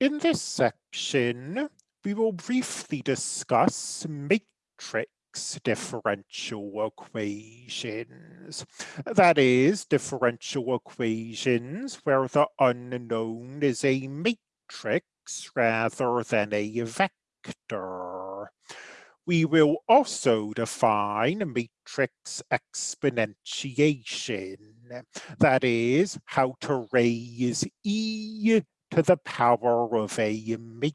In this section, we will briefly discuss matrix differential equations. That is, differential equations where the unknown is a matrix rather than a vector. We will also define matrix exponentiation. That is, how to raise e to the power of a matrix.